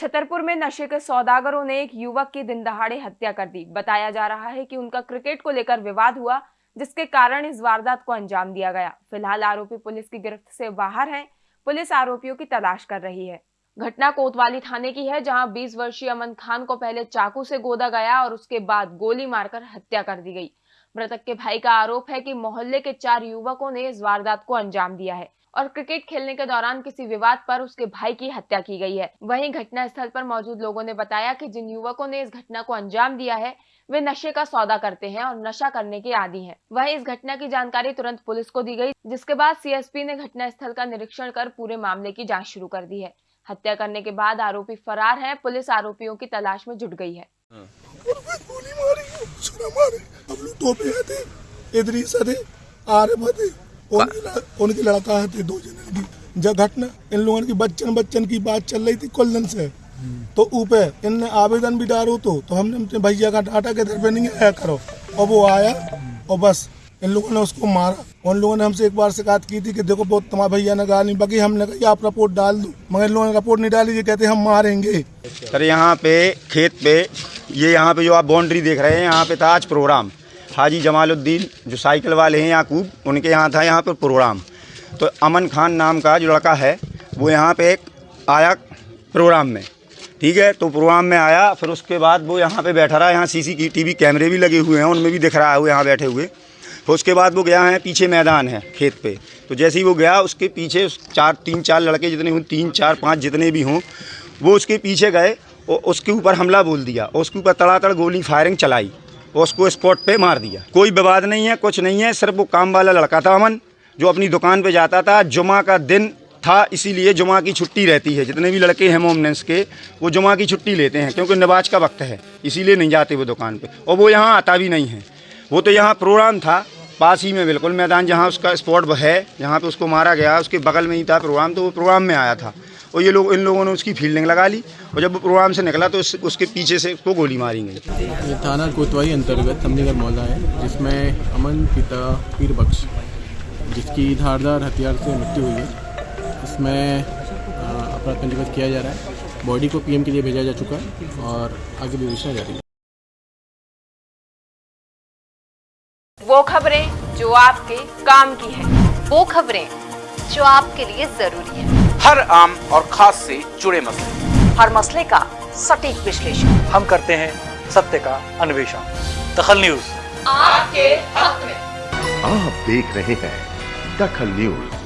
छतरपुर में नशे के सौदागरों ने एक युवक की दिन दहाड़े हत्या कर दी। बताया जा रहा है कि उनका क्रिकेट को लेकर विवाद हुआ, जिसके कारण इस वारदात को अंजाम दिया गया। फ़िलहाल आरोपी पुलिस की गिरफ्त से बाहर है। पुलिस आरोपियों की तलाश कर रही है। घटना कोतवाली थाने की है, जहाँ 20 वर्षीय अमन खान को पहले चाकू से गोदा गया और उसके बाद गोली मारकर हत्या कर दी गई। मृतक के भाई का आरोप है कि मोहल्ले के चार युवकों ने इस वारदात को अंजाम दिया है। और क्रिकेट खेलने के दौरान किसी विवाद पर उसके भाई की हत्या की गई है। वहीं घटना स्थल पर मौजूद लोगों ने बताया कि जिन युवकों ने इस घटना को अंजाम दिया है वे नशे का सौदा करते हैं और नशा करने के आदि हैं। वहीं इस घटना की जानकारी तुरंत पुलिस को दी गई जिसके बाद सीएसपी ने घटना स्थल का निरीक्षण कर पूरे मामले की जाँच शुरू कर दी है। हत्या करने के बाद आरोपी फरार है पुलिस आरोपियों की तलाश में जुट गई है। गोली उनकी लड़का है थे दो जने की जब घटना इन लोगों की बच्चन बच्चन की बात चल रही थी कुल्लन से तो ऊपर इनने आवेदन भी डालो तो तो हमने अपने भैया का डाटा के इधर पे नहीं आया करो। और वो आया और बस इन लोगों ने उसको मारा। उन लोगों ने हमसे एक बार शिकायत की थी कि देखो बहुत तुम्हारे भैया ने गाली बाकी हमने कहा आप रिपोर्ट डाल दो। मगर इन लोगों ने रिपोर्ट नहीं डाली ये कहते हम मारेंगे। सर यहाँ पे खेत पे ये यहाँ पे जो आप बाउंड्री देख रहे हैं यहाँ पे था आज प्रोग्राम हाजी जमालुद्दीन, जो साइकिल वाले हैं याकूब उनके यहाँ था यहाँ पर प्रोग्राम। तो अमन खान नाम का जो लड़का है, वो यहाँ पे एक आया प्रोग्राम में। ठीक है तो प्रोग्राम में आया, फिर उसके बाद वो यहाँ पे बैठा रहा, यहाँ सीसी की टीवी कैमरे भी लगे हुए हैं, उनमें भी दिख रहा है वो यहाँ बैठे हुए। फिर उसके बाद वो गया है, पीछे मैदान है, खेत पे। तो जैसे ही वो गया, उसके पीछे चार, तीन, चार लड़के जितने हों, तीन, चार, पाँच जितने भी हों, वो उसके पीछे गए और उसके ऊपर हमला बोल दिया, और उसके ऊपर तड़ातड़ गोली फायरिंग चलाई। उसको स्पॉट पे मार दिया। कोई विवाद नहीं है, कुछ नहीं है, सिर्फ़ वो काम वाला लड़का था अमन, जो अपनी दुकान पे जाता था। जुमा का दिन था, इसीलिए जुमा की छुट्टी रहती है। जितने भी लड़के हैं मोमनेंस के, वो जुमा की छुट्टी लेते हैं, क्योंकि नवाज़ का वक्त है, इसीलिए नहीं जाते वो दुकान पे। और वो यहाँ आता भी नहीं है। वो तो यहाँ प्रोग्राम था, पास ही में बिल्कुल मैदान जहाँ उसका स्पॉट है, जहाँ पे उसको मारा गया, उसके बगल में ही था प्रोग्राम तो वो प्रोग्राम में आया था। और ये लोग इन लोगों ने उसकी फील्डिंग लगा ली और जब प्रोग्राम से निकला तो उस, उसके पीछे से उसको गोली मारी गई। ये थाना कोतवाली अंतर्गत तमनीगढ़ मोहल्ला है जिसमें अमन पिता पीर बख्श जिसकी धारदार हथियार से मृत्यु हुई है। इसमें अपराध पंजीबद्ध किया जा रहा है। बॉडी को पीएम के लिए भेजा जा चुका है और आगे भी विवेचना जारी है। वो खबरें जो आपके काम की है वो खबरें जो आपके लिए ज़रूरी है। हर आम और खास से जुड़े मसले। हर मसले का सटीक विश्लेषण। हम करते हैं सत्य का अन्वेषण। दखल न्यूज़। आपके हक में। आप देख रहे हैं दखल न्यूज़।